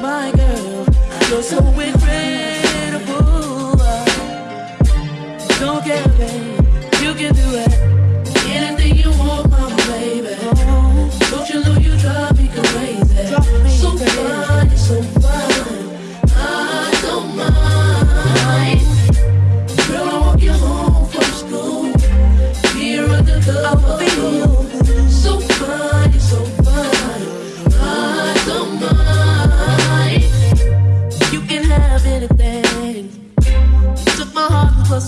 my girl. You're so incredible. Don't care, babe.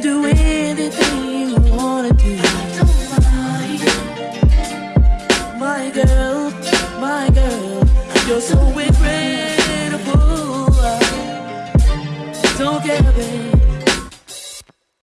do anything you wanna do. Don't mind, My girl, my girl, you're so incredible. Don't care, baby.